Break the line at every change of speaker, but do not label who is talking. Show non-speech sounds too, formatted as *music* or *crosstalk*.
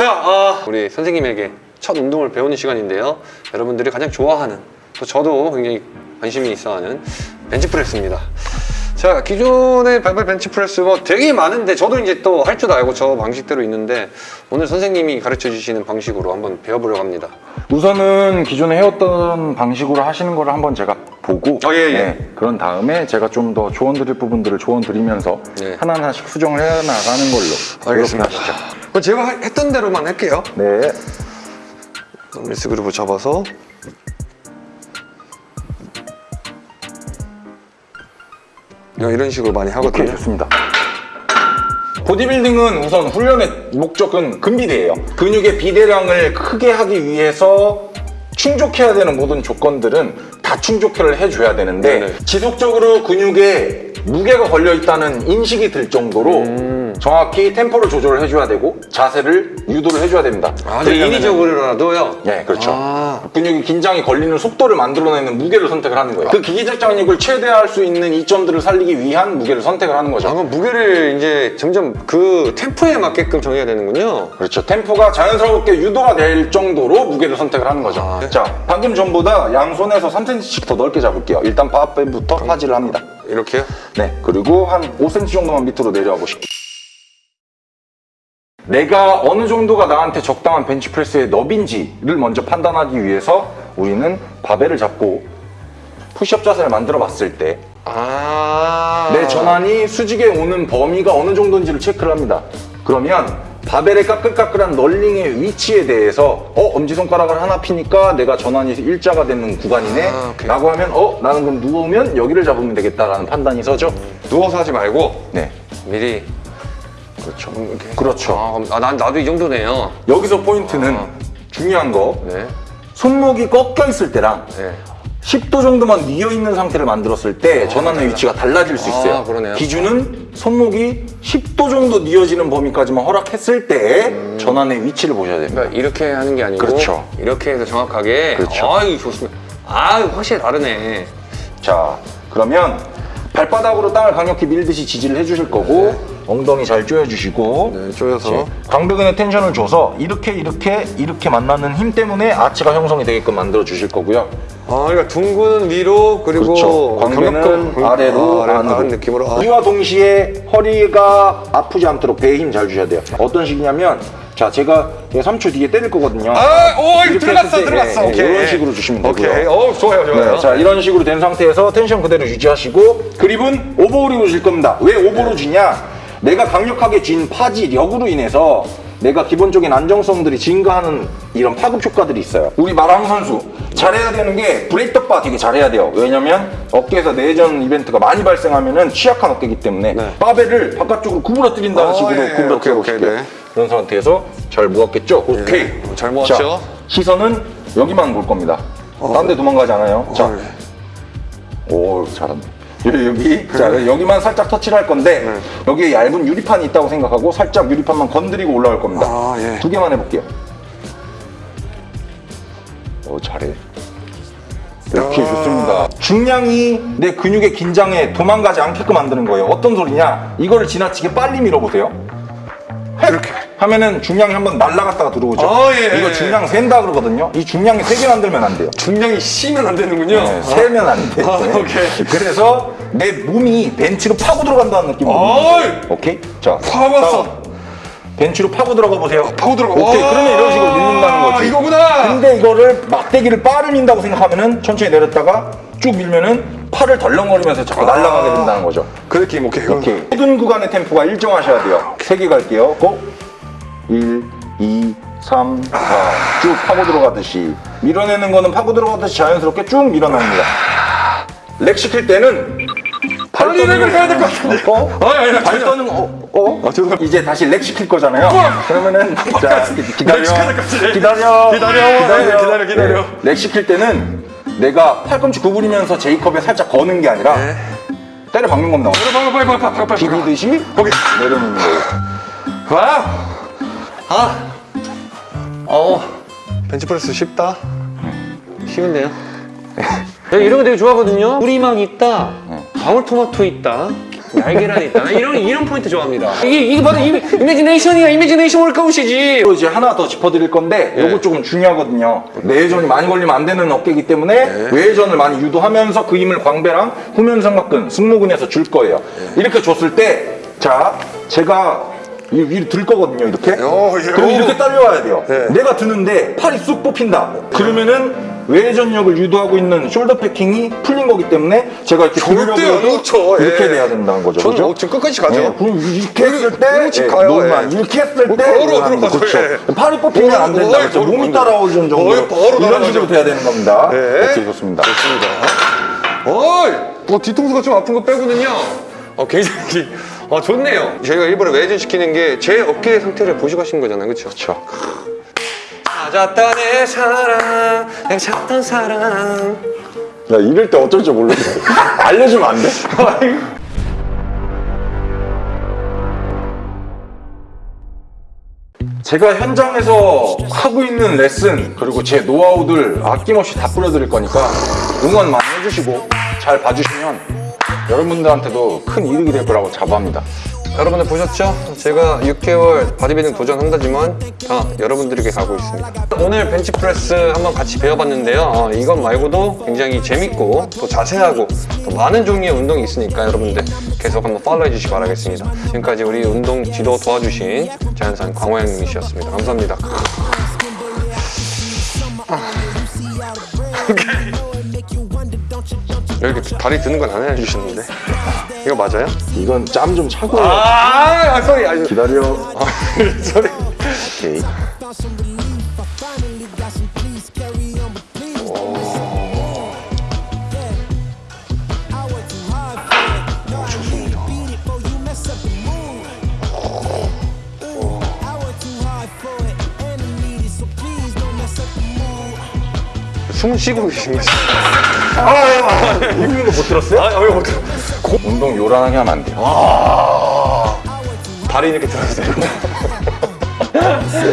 자, 아, 우리 선생님에게 첫 운동을 배우는 시간인데요. 여러분들이 가장 좋아하는, 또 저도 굉장히 관심이 있어하는 벤치프레스입니다. 자, 기존의 발발 벤치프레스 뭐 되게 많은데 저도 이제 또 할 줄 알고 저 방식대로 있는데 오늘 선생님이 가르쳐 주시는 방식으로 한번 배워보려고 합니다.
우선은 기존에 해왔던 방식으로 하시는 거를 한번 제가 보고
어, 예, 예.
네, 그런 다음에 제가 좀 더 조언 드릴 부분들을 조언 드리면서
네.
하나하나씩 수정을 해 나가는 걸로
알겠습니다.
하시죠.
그럼 제가 하- 했던 대로만 할게요.
네.
밀스 그루브 잡아서 이런 식으로 많이
오케이
하거든요.
좋습니다. 보디빌딩은 우선 훈련의 목적은 근비대예요. 근육의 비대량을 크게 하기 위해서 충족해야 되는 모든 조건들은 다 충족을 해줘야 되는데
네네.
지속적으로 근육에 무게가 걸려 있다는 인식이 들 정도로
음.
정확히 템포를 조절을 해줘야 되고 자세를 유도를 해줘야 됩니다.
아,
그러려면은-
인위적으로라도요?
예, 그렇죠.
아.
근육이 긴장이 걸리는 속도를 만들어내는 무게를 선택을 하는 거예요. 그 기기적장력을 최대화할 수 있는 이점들을 살리기 위한 무게를 선택을 하는 거죠.
아, 그럼 무게를 이제 점점 그 템포에 맞게끔 정해야 되는군요.
그렇죠. 템포가 자연스럽게 유도가 될 정도로 무게를 선택을 하는 거죠.
아, 네.
자, 방금 전보다 양손에서 3cm씩 더 넓게 잡을게요. 일단 바벨부터 파지를 합니다.
이렇게요?
네, 그리고 한 5cm 정도만 밑으로 내려와 보시고. 내가 어느 정도가 나한테 적당한 벤치프레스의 너비인지를 먼저 판단하기 위해서 우리는 바벨을 잡고 푸시업 자세를 만들어 봤을 때
아.
내 전환이 수직에 오는 범위가 어느 정도인지를 체크를 합니다. 그러면 바벨의 까끌까끌한 널링의 위치에 대해서 어 엄지손가락을 하나 피니까 내가 전환이 일자가 되는 구간이네
아.
라고 하면 어 나는 그럼 누우면 여기를 잡으면 되겠다라는 판단이 서죠.
누워서 하지 말고
네.
미리.
그렇죠.
이렇게.
그렇죠.
아, 그럼- 아, 난 나도 이 정도네요.
여기서 포인트는
아.
중요한 거
네.
손목이 꺾여 있을 때랑
네.
10도 정도만 뉘어 있는 상태를 만들었을 때 전환의 위치가 달라질 수 있어요.
아, 그러네요.
기준은 손목이 10도 정도 뉘어지는 범위까지만 허락했을 때 전환의 위치를 보셔야 됩니다.
그러니까 이렇게 하는 게 아니고
그렇죠.
이렇게 해서 정확하게.
그렇죠.
아유, 좋습니다. 아, 확실히 다르네.
자, 그러면 발바닥으로 땅을 강력히 밀듯이 지지를 해주실 거고 엉덩이 잘 조여주시고
네, 조여서.
광배근에 텐션을 줘서 이렇게 이렇게 이렇게 만나는 힘 때문에 아치가 형성이 되게끔 만들어 주실 거고요.
아, 그러니까 둥근 위로 그리고
그렇죠. 광배는 아래로
아,
안으로
느낌으로. 아.
이와 동시에 허리가 아프지 않도록 배에 힘 잘 주셔야 돼요. 어떤 식이냐면 자 제가 3초 뒤에 때릴 거거든요.
아, 오, 들어갔어,
때,
들어갔어.
예, 예,
오케이.
이런 식으로 주시면 되고요.
오케이. 어, 좋아요, 좋아요.
네, 자 이런 식으로 된 상태에서 텐션 그대로 유지하시고 그립은 오버홀이로 줄 겁니다. 왜 오버로 주냐? 내가 강력하게 쥔 파지력으로 인해서 내가 기본적인 안정성들이 증가하는 이런 파급 효과들이 있어요. 우리 마랑 선수 잘해야 되는 게 브레이크바 되게 잘해야 돼요. 왜냐면 어깨에서 내전 이벤트가 많이 발생하면 은 취약한 어깨이기 때문에
네.
바벨을 바깥쪽으로 구부러뜨린다는
어,
식으로
예, 예.
구부러뜨려
오케이, 오케이. 네.
그런 상태에서 잘 모았겠죠? 오케이.
어, 잘 모았죠?
자, 시선은 여기만 볼 겁니다. 딴데 도망가지 않아요. 자,
어, 네.
오 잘한다 여기, 자 여기만 살짝 터치를 할 건데
네.
여기에 얇은 유리판이 있다고 생각하고 살짝 유리판만 건드리고 올라갈 겁니다.
아, 예.
두 개만 해볼게요. 오 잘해. 이렇게
아.
좋습니다. 중량이 내 근육의 긴장에 도망가지 않게끔 만드는 거예요. 어떤 소리냐? 이거를 지나치게 빨리 밀어보세요. 이렇게 하면은 중량이 한번 날아갔다가 들어오죠
아, 예,
이거
예.
중량 센다 그러거든요 이 중량이 세개 만들면 안 돼요
중량이 쉬면 안 되는군요.
네, 세면 안 돼.
아, 오케이.
그래서 내 몸이 벤치로 파고 들어간다는 느낌으로. 오케이. 자,
파고 왔어.
다음. 벤치로 파고 들어가 보세요.
파고 들어가.
오케이.
와,
그러면 이런 식으로 밀린다는 거지.
이거구나.
근데 이거를 막대기를 바를 민다고 생각하면은 천천히 내렸다가 쭉 밀면은 팔을 덜렁거리면서 자꾸
아.
날아가게 된다는 거죠.
그 느낌, 오케이.
오케이. 모든 구간의 템포가 일정하셔야 돼요. 세개 갈게요. Go! 1, 2, 3, 4. 쭉 파고 들어가듯이. 밀어내는 거는 파고 들어가듯이 자연스럽게 쭉 밀어냅니다. rack 시킬 때는
빨리 rack을 해야 될 것 같은데.
어?
아, 아니, 아니,
발
아니.
떠는 어? 어?
아, 죄송합니다.
이제 다시 rack 시킬 거잖아요. 그러면은 자 기다려. 기다려.
기다려. 기다려, 기다려.
네. rack 시킬 때는 내가 팔꿈치 구부리면서 J-cup에 살짝 거는 게 아니라
네.
때려 박는 겁니다.
빨리, 빨리, 빨리, 빨리.
비비듯이
거기.
내려놓는 거예요.
와! 아! 어. 벤치프레스 쉽다. 쉬운데요? 네, 이런 거 되게 좋아하거든요. 우리막 있다. 방울토마토 있다. 날계란이 있다. 나 이런 이런 포인트 좋아합니다. 이게 이게 바로 이미, 이미지네이션이야. 이미지네이션 월카웃이지.
또 이제 하나 더 짚어드릴 건데
네.
요거 조금 중요하거든요. 내외전이 많이 걸리면 안 되는 어깨이기 때문에
네.
외전을 많이 유도하면서 그 힘을 광배랑 후면삼각근, 승모근에서 줄 거예요.
네.
이렇게 줬을 때, 자, 제가 이 위로 들 거거든요, 이렇게.
어, 예.
그럼 이렇게 딸려와야 돼요.
네.
내가 드는데 팔이 쑥 뽑힌다. 그러면은 외전력을 유도하고 있는 숄더 패킹이 풀린 거기 때문에 제가 이렇게
절대 안 놓쳐.
이렇게
예.
돼야 된다는 거죠.
저는
그죠?
어, 지금 끝까지 가죠.
예, 그럼 이렇게 했을 때 예,
가요,
노만
예.
이렇게 했을 때
바로
노만,
들어가죠,
그렇죠.
예.
팔이 뽑히면 안 된다 그렇죠. 몸이 따라오는
바로
이런. 식으로 돼야 되는 겁니다
네.
오케이 좋습니다
좋습니다. 어이, 뭐 뒤통수가 좀 아픈 거 빼고는요. 어, 굉장히 어, 좋네요. 저희가 일부러 외전 시키는 게 제 어깨 상태를 보시고 하신 거잖아요, 그렇죠?
그렇죠
찾았다 내 사랑, 내가 찾던 사랑.
야 이럴 때 어쩔 줄 모르겠어 *laughs* 알려주면 안 돼? *laughs* 제가 현장에서 하고 있는 레슨 그리고 제 노하우들 아낌없이 다 뿌려드릴 거니까 응원 많이 해주시고 잘 봐주시면 여러분들한테도 큰 이득이 될 거라고 자부합니다
여러분들 보셨죠? 제가 6개월 바디빌딩 도전한다지만 다 여러분들에게 가고 있습니다. 오늘 벤치프레스 한번 같이 배워봤는데요. 어, 이것 말고도 굉장히 재밌고 또 자세하고 또 많은 종류의 운동이 있으니까 여러분들 계속 한번 팔로우 해 주시기 바라겠습니다. 지금까지 우리 운동 지도 도와주신 자연산 광호양 님이셨습니다. 감사합니다. *laughs* 이 렇게 다리 드는 건안 해주셨는데. 이거 맞아요?
이건 짬 좀 차고.
아, 아 소리 아니
기다려.
아, *laughs* 소리
오케이.
숨 쉬고 계신 거 지?
이거 못 들었어요?
아, 왜 못해?
운동 요란하게 하면 안 돼요
아, 다리 이렇게 들어주세요. *laughs*